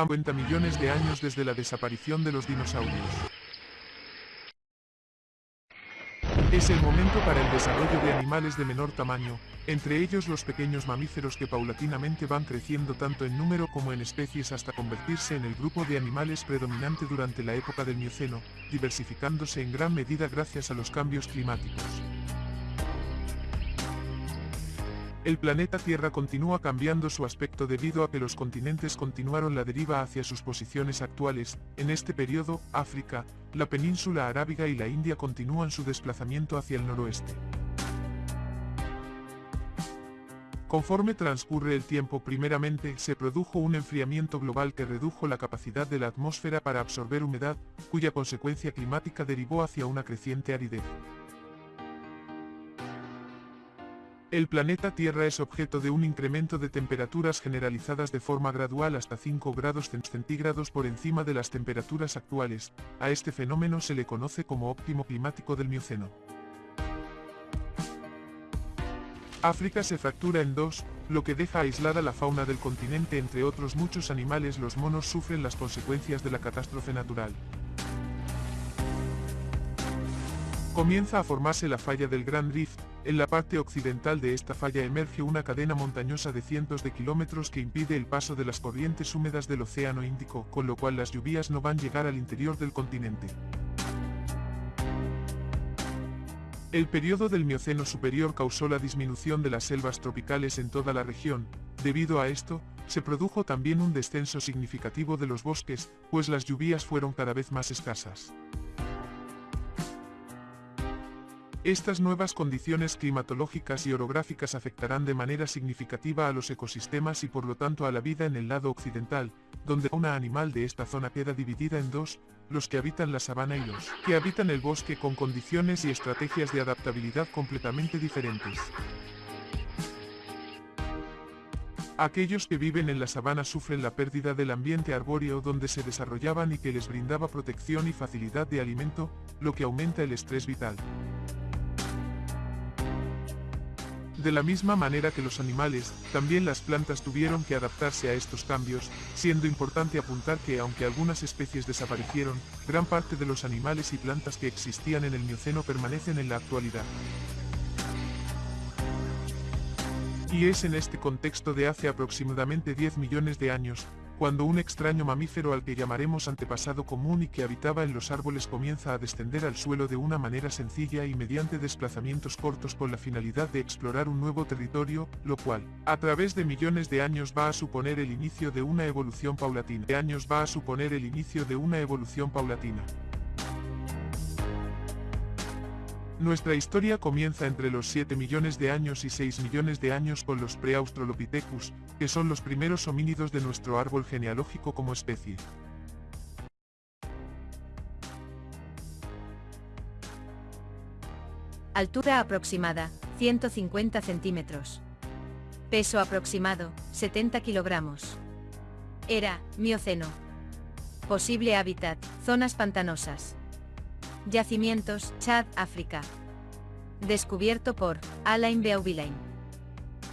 A 50 millones de años desde la desaparición de los dinosaurios. Es el momento para el desarrollo de animales de menor tamaño, entre ellos los pequeños mamíferos que paulatinamente van creciendo tanto en número como en especies hasta convertirse en el grupo de animales predominante durante la época del Mioceno, diversificándose en gran medida gracias a los cambios climáticos. El planeta Tierra continúa cambiando su aspecto debido a que los continentes continuaron la deriva hacia sus posiciones actuales, en este periodo, África, la península arábiga y la India continúan su desplazamiento hacia el noroeste. Conforme transcurre el tiempo primeramente se produjo un enfriamiento global que redujo la capacidad de la atmósfera para absorber humedad, cuya consecuencia climática derivó hacia una creciente aridez. El planeta Tierra es objeto de un incremento de temperaturas generalizadas de forma gradual hasta 5 grados centígrados por encima de las temperaturas actuales. A este fenómeno se le conoce como óptimo climático del Mioceno. África se fractura en dos, lo que deja aislada la fauna del continente entre otros muchos animales los monos sufren las consecuencias de la catástrofe natural. Comienza a formarse la falla del Grand Rift, en la parte occidental de esta falla emerge una cadena montañosa de cientos de kilómetros que impide el paso de las corrientes húmedas del Océano Índico, con lo cual las lluvias no van a llegar al interior del continente. El periodo del Mioceno superior causó la disminución de las selvas tropicales en toda la región, debido a esto, se produjo también un descenso significativo de los bosques, pues las lluvias fueron cada vez más escasas. Estas nuevas condiciones climatológicas y orográficas afectarán de manera significativa a los ecosistemas y por lo tanto a la vida en el lado occidental, donde una animal de esta zona queda dividida en dos, los que habitan la sabana y los que habitan el bosque con condiciones y estrategias de adaptabilidad completamente diferentes. Aquellos que viven en la sabana sufren la pérdida del ambiente arbóreo donde se desarrollaban y que les brindaba protección y facilidad de alimento, lo que aumenta el estrés vital. De la misma manera que los animales, también las plantas tuvieron que adaptarse a estos cambios, siendo importante apuntar que aunque algunas especies desaparecieron, gran parte de los animales y plantas que existían en el Mioceno permanecen en la actualidad. Y es en este contexto de hace aproximadamente 10 millones de años, cuando un extraño mamífero al que llamaremos antepasado común y que habitaba en los árboles comienza a descender al suelo de una manera sencilla y mediante desplazamientos cortos con la finalidad de explorar un nuevo territorio, lo cual, a través de millones de años va a suponer el inicio de una evolución paulatina. De años va a suponer el inicio de una evolución paulatina. Nuestra historia comienza entre los 7 millones de años y 6 millones de años con los pre-Australopithecus, que son los primeros homínidos de nuestro árbol genealógico como especie. Altura aproximada, 150 centímetros. Peso aproximado, 70 kilogramos. Era, Mioceno. Posible hábitat, zonas pantanosas. Yacimientos, Chad, África. Descubierto por Alain Beauvillain.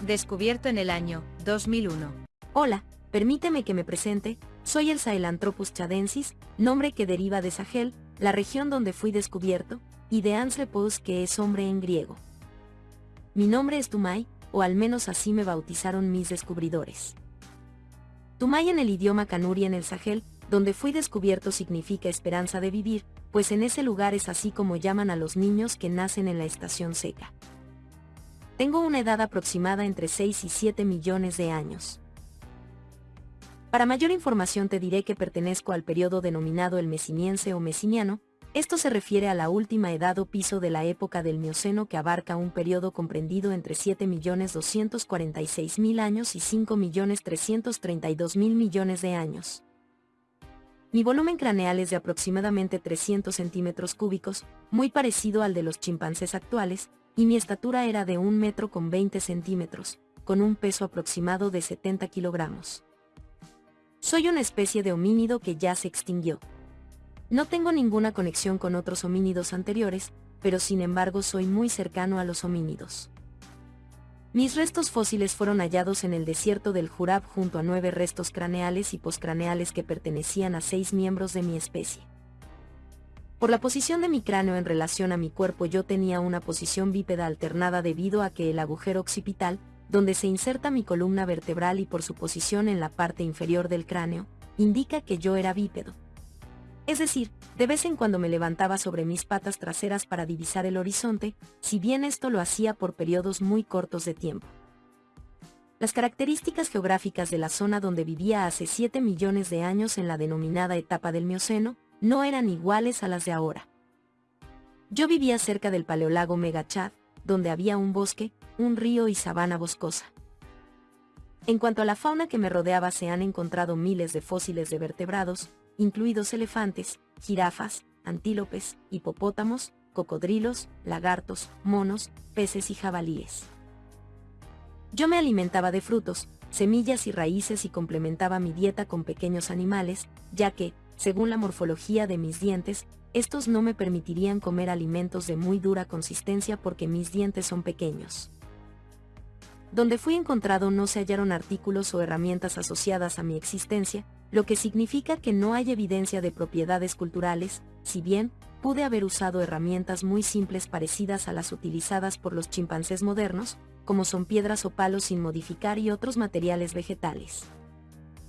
Descubierto en el año 2001. Hola, permíteme que me presente, soy el Sahelanthropus chadensis, nombre que deriva de Sahel, la región donde fui descubierto, y de Anthropos que es hombre en griego. Mi nombre es Tumay, o al menos así me bautizaron mis descubridores. Tumay en el idioma kanuri en el Sahel, donde fui descubierto significa esperanza de vivir, pues en ese lugar es así como llaman a los niños que nacen en la estación seca. Tengo una edad aproximada entre 6 y 7 millones de años. Para mayor información te diré que pertenezco al periodo denominado el mesiniense o mesiniano, esto se refiere a la última edad o piso de la época del Mioceno que abarca un periodo comprendido entre 7.246.000 años y 5.332.000 millones de años. Mi volumen craneal es de aproximadamente 300 centímetros cúbicos, muy parecido al de los chimpancés actuales, y mi estatura era de 1 metro con 20 centímetros, con un peso aproximado de 70 kilogramos. Soy una especie de homínido que ya se extinguió. No tengo ninguna conexión con otros homínidos anteriores, pero sin embargo soy muy cercano a los homínidos. Mis restos fósiles fueron hallados en el desierto del Jurab junto a nueve restos craneales y poscraneales que pertenecían a seis miembros de mi especie. Por la posición de mi cráneo en relación a mi cuerpo yo tenía una posición bípeda alternada debido a que el agujero occipital, donde se inserta mi columna vertebral y por su posición en la parte inferior del cráneo, indica que yo era bípedo. Es decir, de vez en cuando me levantaba sobre mis patas traseras para divisar el horizonte, si bien esto lo hacía por periodos muy cortos de tiempo. Las características geográficas de la zona donde vivía hace 7 millones de años en la denominada etapa del Mioceno, no eran iguales a las de ahora. Yo vivía cerca del paleolago Megachad, donde había un bosque, un río y sabana boscosa. En cuanto a la fauna que me rodeaba se han encontrado miles de fósiles de vertebrados, incluidos elefantes, jirafas, antílopes, hipopótamos, cocodrilos, lagartos, monos, peces y jabalíes. Yo me alimentaba de frutos, semillas y raíces y complementaba mi dieta con pequeños animales, ya que, según la morfología de mis dientes, estos no me permitirían comer alimentos de muy dura consistencia porque mis dientes son pequeños. Donde fui encontrado no se hallaron artículos o herramientas asociadas a mi existencia, lo que significa que no hay evidencia de propiedades culturales, si bien, pude haber usado herramientas muy simples parecidas a las utilizadas por los chimpancés modernos, como son piedras o palos sin modificar y otros materiales vegetales.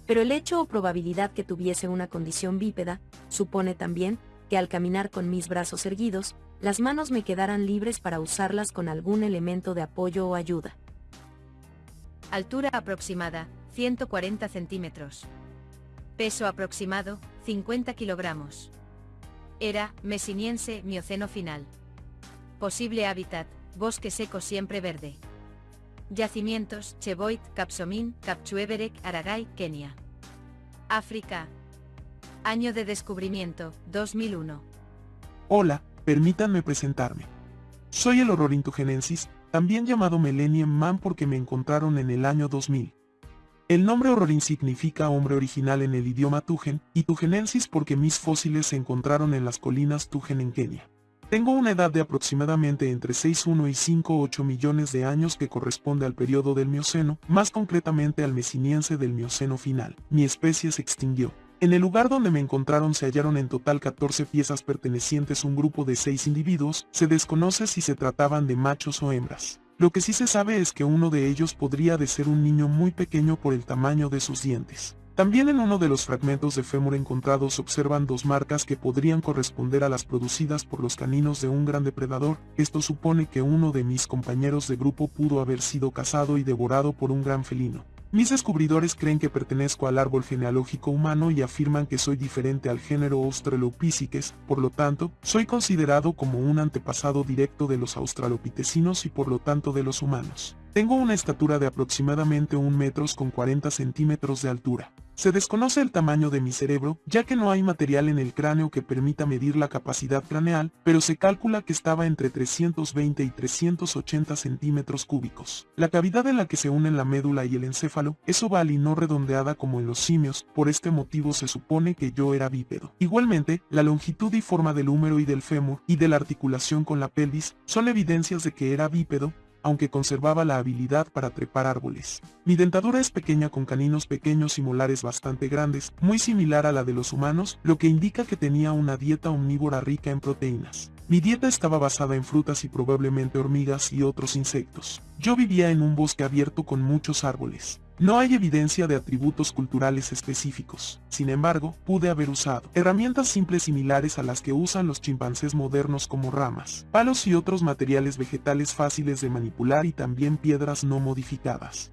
Pero el hecho o probabilidad que tuviese una condición bípeda, supone también, que al caminar con mis brazos erguidos, las manos me quedaran libres para usarlas con algún elemento de apoyo o ayuda. Altura aproximada, 140 centímetros. Peso aproximado, 50 kilogramos. Era, mesiniense, mioceno final. Posible hábitat, bosque seco siempre verde. Yacimientos, Cheboit, Capsomín, Capchueberek, Aragay, Kenia. África. Año de descubrimiento, 2001. Hola, permítanme presentarme. Soy el Ororintugenensis, también llamado Millennium Man porque me encontraron en el año 2000. El nombre Ororin significa hombre original en el idioma Tugen, y Tugenensis porque mis fósiles se encontraron en las colinas Tugen en Kenia. Tengo una edad de aproximadamente entre 6,1 y 5,8 millones de años que corresponde al periodo del Mioceno, más concretamente al mesiniense del Mioceno final. Mi especie se extinguió. En el lugar donde me encontraron se hallaron en total 14 piezas pertenecientes a un grupo de 6 individuos, se desconoce si se trataban de machos o hembras. Lo que sí se sabe es que uno de ellos podría de ser un niño muy pequeño por el tamaño de sus dientes. También en uno de los fragmentos de fémur encontrados observan dos marcas que podrían corresponder a las producidas por los caninos de un gran depredador, esto supone que uno de mis compañeros de grupo pudo haber sido cazado y devorado por un gran felino. Mis descubridores creen que pertenezco al árbol genealógico humano y afirman que soy diferente al género Australopithecus, por lo tanto, soy considerado como un antepasado directo de los australopitecinos y por lo tanto de los humanos. Tengo una estatura de aproximadamente 1 metros con 40 centímetros de altura. Se desconoce el tamaño de mi cerebro, ya que no hay material en el cráneo que permita medir la capacidad craneal, pero se calcula que estaba entre 320 y 380 centímetros cúbicos. La cavidad en la que se unen la médula y el encéfalo es oval y no redondeada como en los simios, por este motivo se supone que yo era bípedo. Igualmente, la longitud y forma del húmero y del fémur, y de la articulación con la pelvis, son evidencias de que era bípedo, aunque conservaba la habilidad para trepar árboles. Mi dentadura es pequeña con caninos pequeños y molares bastante grandes, muy similar a la de los humanos, lo que indica que tenía una dieta omnívora rica en proteínas. Mi dieta estaba basada en frutas y probablemente hormigas y otros insectos. Yo vivía en un bosque abierto con muchos árboles. No hay evidencia de atributos culturales específicos, sin embargo, pude haber usado herramientas simples similares a las que usan los chimpancés modernos como ramas, palos y otros materiales vegetales fáciles de manipular y también piedras no modificadas.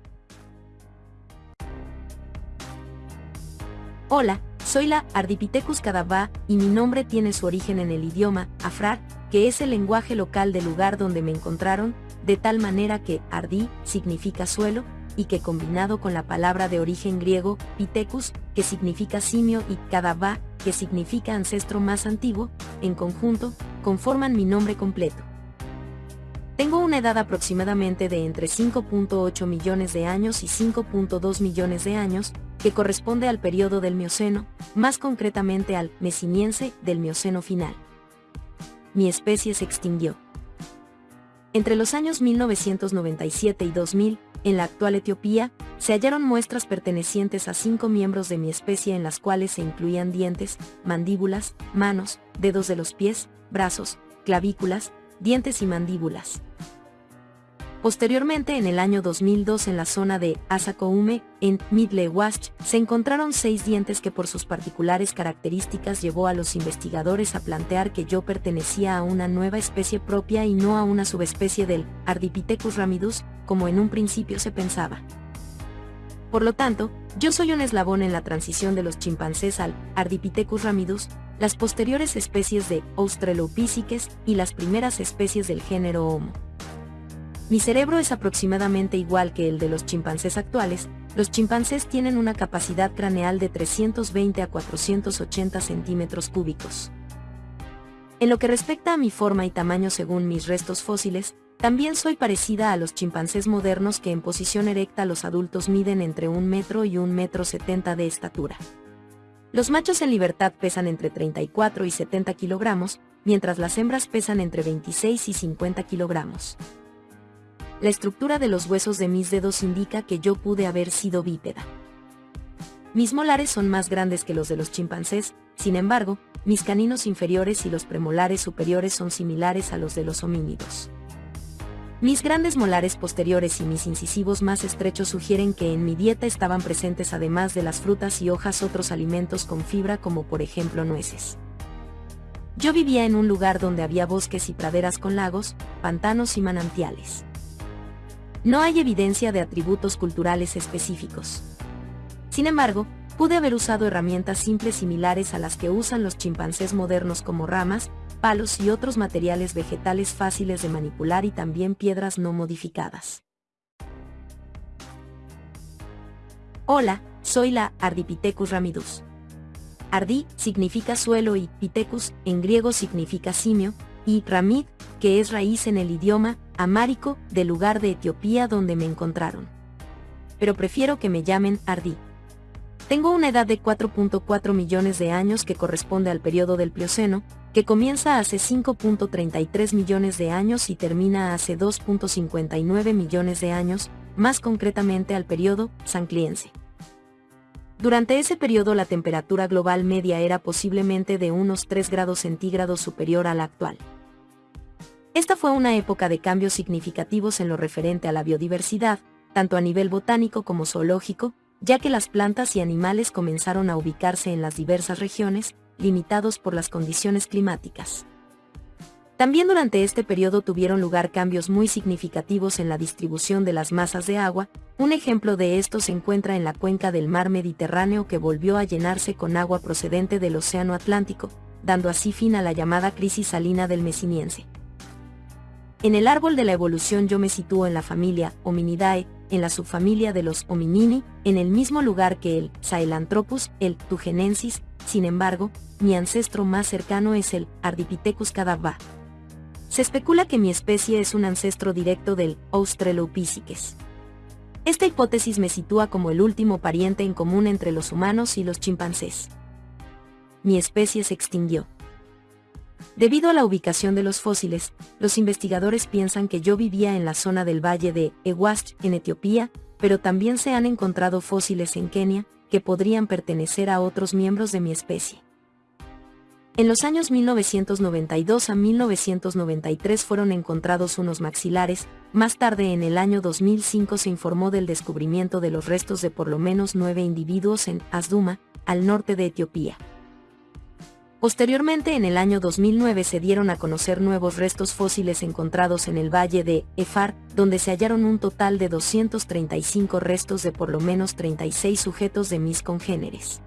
Hola, soy la Ardipithecus cadavá y mi nombre tiene su origen en el idioma afrar, que es el lenguaje local del lugar donde me encontraron, de tal manera que ardi significa suelo, y que combinado con la palabra de origen griego, pitecus, que significa simio, y kadabá, que significa ancestro más antiguo, en conjunto, conforman mi nombre completo. Tengo una edad aproximadamente de entre 5.8 millones de años y 5.2 millones de años, que corresponde al periodo del Mioceno, más concretamente al mesiniense del Mioceno final. Mi especie se extinguió. Entre los años 1997 y 2000, en la actual Etiopía, se hallaron muestras pertenecientes a cinco miembros de mi especie en las cuales se incluían dientes, mandíbulas, manos, dedos de los pies, brazos, clavículas, dientes y mandíbulas. Posteriormente, en el año 2002 en la zona de Asakoume, en Midle-Wash, se encontraron seis dientes que por sus particulares características llevó a los investigadores a plantear que yo pertenecía a una nueva especie propia y no a una subespecie del Ardipithecus ramidus, como en un principio se pensaba. Por lo tanto, yo soy un eslabón en la transición de los chimpancés al Ardipithecus ramidus, las posteriores especies de Australopithecus y las primeras especies del género Homo. Mi cerebro es aproximadamente igual que el de los chimpancés actuales, los chimpancés tienen una capacidad craneal de 320 a 480 centímetros cúbicos. En lo que respecta a mi forma y tamaño según mis restos fósiles, también soy parecida a los chimpancés modernos que en posición erecta los adultos miden entre un metro y un metro 70 de estatura. Los machos en libertad pesan entre 34 y 70 kilogramos, mientras las hembras pesan entre 26 y 50 kilogramos. La estructura de los huesos de mis dedos indica que yo pude haber sido bípeda. Mis molares son más grandes que los de los chimpancés, sin embargo, mis caninos inferiores y los premolares superiores son similares a los de los homínidos. Mis grandes molares posteriores y mis incisivos más estrechos sugieren que en mi dieta estaban presentes además de las frutas y hojas otros alimentos con fibra como por ejemplo nueces. Yo vivía en un lugar donde había bosques y praderas con lagos, pantanos y manantiales. No hay evidencia de atributos culturales específicos. Sin embargo, pude haber usado herramientas simples similares a las que usan los chimpancés modernos como ramas, palos y otros materiales vegetales fáciles de manipular y también piedras no modificadas. Hola, soy la Ardipithecus ramidus. Ardi significa suelo y Pithecus en griego significa simio, y Ramid, que es raíz en el idioma amárico del lugar de Etiopía donde me encontraron. Pero prefiero que me llamen Ardi. Tengo una edad de 4.4 millones de años que corresponde al periodo del Plioceno, que comienza hace 5.33 millones de años y termina hace 2.59 millones de años, más concretamente al periodo sancliense. Durante ese periodo la temperatura global media era posiblemente de unos 3 grados centígrados superior a la actual. Esta fue una época de cambios significativos en lo referente a la biodiversidad, tanto a nivel botánico como zoológico, ya que las plantas y animales comenzaron a ubicarse en las diversas regiones, limitados por las condiciones climáticas. También durante este periodo tuvieron lugar cambios muy significativos en la distribución de las masas de agua, un ejemplo de esto se encuentra en la cuenca del mar Mediterráneo que volvió a llenarse con agua procedente del Océano Atlántico, dando así fin a la llamada crisis salina del Mesiniense. En el árbol de la evolución yo me sitúo en la familia Hominidae, en la subfamilia de los Hominini, en el mismo lugar que el Sahelanthropus, el Tugenensis, sin embargo, mi ancestro más cercano es el Ardipithecus cadavra. Se especula que mi especie es un ancestro directo del Australopithecus. Esta hipótesis me sitúa como el último pariente en común entre los humanos y los chimpancés. Mi especie se extinguió. Debido a la ubicación de los fósiles, los investigadores piensan que yo vivía en la zona del valle de Ewash, en Etiopía, pero también se han encontrado fósiles en Kenia, que podrían pertenecer a otros miembros de mi especie. En los años 1992 a 1993 fueron encontrados unos maxilares, más tarde en el año 2005 se informó del descubrimiento de los restos de por lo menos nueve individuos en Asduma, al norte de Etiopía. Posteriormente en el año 2009 se dieron a conocer nuevos restos fósiles encontrados en el valle de Efar, donde se hallaron un total de 235 restos de por lo menos 36 sujetos de mis congéneres.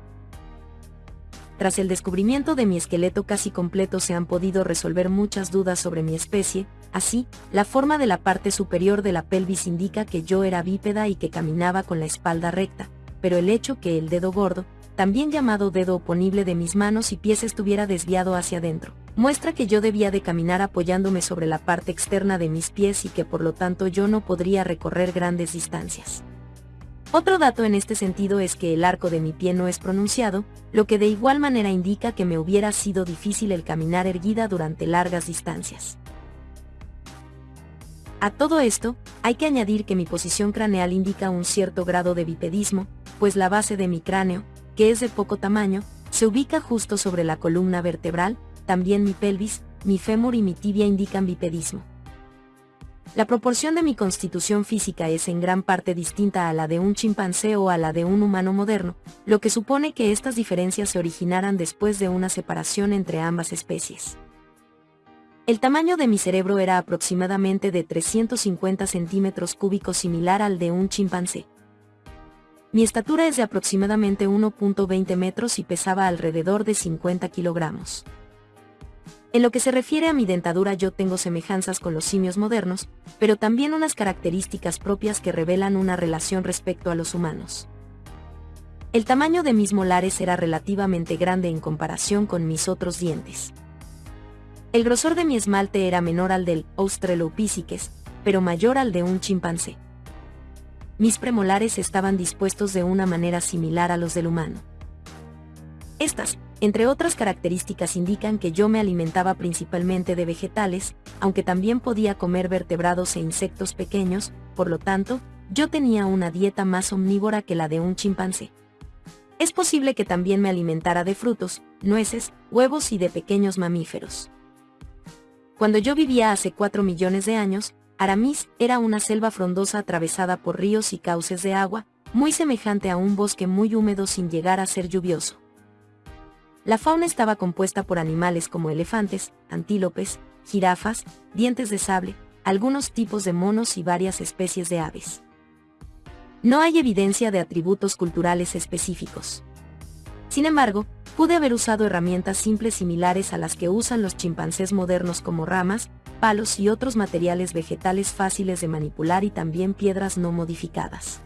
Tras el descubrimiento de mi esqueleto casi completo se han podido resolver muchas dudas sobre mi especie, así, la forma de la parte superior de la pelvis indica que yo era bípeda y que caminaba con la espalda recta, pero el hecho que el dedo gordo, también llamado dedo oponible de mis manos y pies estuviera desviado hacia adentro. Muestra que yo debía de caminar apoyándome sobre la parte externa de mis pies y que por lo tanto yo no podría recorrer grandes distancias. Otro dato en este sentido es que el arco de mi pie no es pronunciado, lo que de igual manera indica que me hubiera sido difícil el caminar erguida durante largas distancias. A todo esto, hay que añadir que mi posición craneal indica un cierto grado de bipedismo, pues la base de mi cráneo, que es de poco tamaño, se ubica justo sobre la columna vertebral, también mi pelvis, mi fémur y mi tibia indican bipedismo. La proporción de mi constitución física es en gran parte distinta a la de un chimpancé o a la de un humano moderno, lo que supone que estas diferencias se originaran después de una separación entre ambas especies. El tamaño de mi cerebro era aproximadamente de 350 centímetros cúbicos similar al de un chimpancé. Mi estatura es de aproximadamente 1.20 metros y pesaba alrededor de 50 kilogramos. En lo que se refiere a mi dentadura yo tengo semejanzas con los simios modernos, pero también unas características propias que revelan una relación respecto a los humanos. El tamaño de mis molares era relativamente grande en comparación con mis otros dientes. El grosor de mi esmalte era menor al del Australopithecus, pero mayor al de un chimpancé. Mis premolares estaban dispuestos de una manera similar a los del humano. Estas, entre otras características indican que yo me alimentaba principalmente de vegetales, aunque también podía comer vertebrados e insectos pequeños, por lo tanto, yo tenía una dieta más omnívora que la de un chimpancé. Es posible que también me alimentara de frutos, nueces, huevos y de pequeños mamíferos. Cuando yo vivía hace 4 millones de años, Aramis era una selva frondosa atravesada por ríos y cauces de agua, muy semejante a un bosque muy húmedo sin llegar a ser lluvioso. La fauna estaba compuesta por animales como elefantes, antílopes, jirafas, dientes de sable, algunos tipos de monos y varias especies de aves. No hay evidencia de atributos culturales específicos. Sin embargo, pude haber usado herramientas simples similares a las que usan los chimpancés modernos como ramas, palos y otros materiales vegetales fáciles de manipular y también piedras no modificadas.